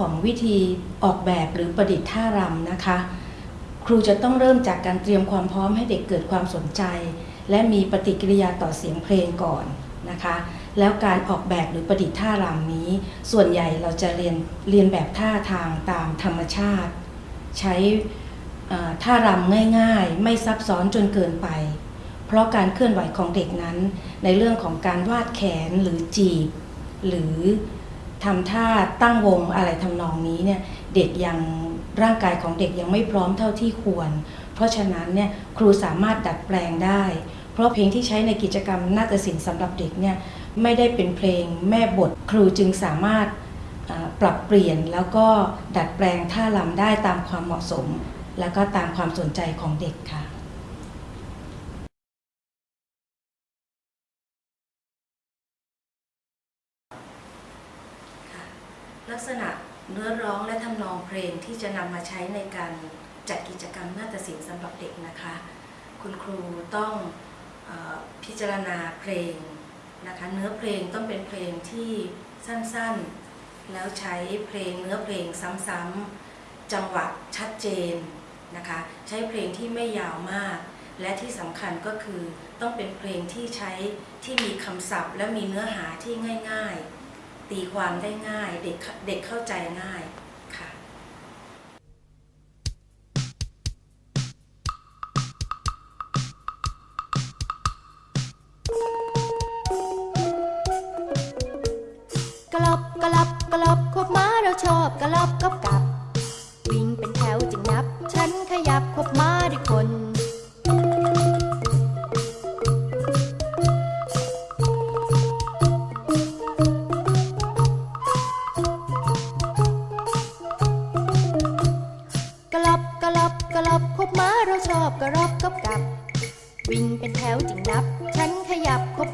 ของวิธีออกแบบหรือประดิษฐ์ท่ารำนะคะ ครูจะต้องเริ่มจากการเตรียมความพร้อมให้เด็กเกิดความสนใจ และมีปฏิกิริยาต่อเสียงเพลงก่อนนะคะ แล้วการออกแบบหรือประดิษฐ์ท่ารำนี้ ส่วนใหญ่เราจะเรียนเรียนแบบท่าทางตามธรรมชาติ ใช้ท่ารำง่ายๆ ไม่ซับซ้อนจนเกินไป เพราะการเคลื่อนไหวของเด็กนั้น ในเรื่องของการวาดแขนหรือจีบ หรือ ทำท่าตั้งวงอะไรทำนองนี้เนี่ยเด็กยังร่างกายของเด็กยังไม่พร้อมเท่าที่ควร เพราะฉะนั้นเนี่ยครูสามารถดัดแปลงได้ เพราะเพลงที่ใช้ในกิจกรรมนาฏศิลป์สำหรับเด็กเนี่ยไม่ได้เป็นเพลงแม่บทครูจึงสามารถปรับเปลี่ยนแล้วก็ดัดแปลงท่ารำได้ตามความเหมาะสม แล้วก็ตามความสนใจของเด็กค่ะ ลักษณะเนื้อร้องและทำนองเพลงที่จะนำมาใช้ในการจัดกิจกรรมนาฏศิลป์สำหรับเด็กนะคะ คุณครูต้องออพิจารณาเพลงนะคะเนื้อเพลงต้องเป็นเพลงที่สั้นๆ แล้วใช้เพลงเนื้อเพลงซ้ำๆ จังหวะชัดเจนนะคะใช้เพลงที่ไม่ยาวมาก และที่สำคัญก็คือต้องเป็นเพลงที่ใช้ที่มีคำศัพท์ และมีเนื้อหาที่ง่าย ๆ ตีความได้ง่าย เด็กเด็กเข้าใจง่ายค่ะกลับกลับกลับคบม้าเราชอบกลับกับกับ วิ่งเป็นแถวจึงนับ ฉันขยับคบมาด้วย กลับกลับคบม้าเราชอบกระรอบกับกับ วิ่งเป็นแถวจึงนับ ฉันขยับคบ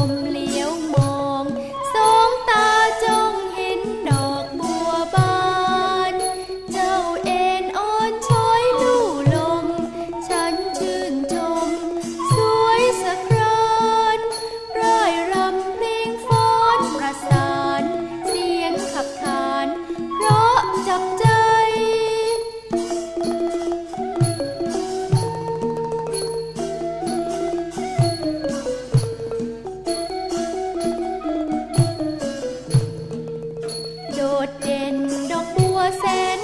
only ดเด่นดอกบัวแสน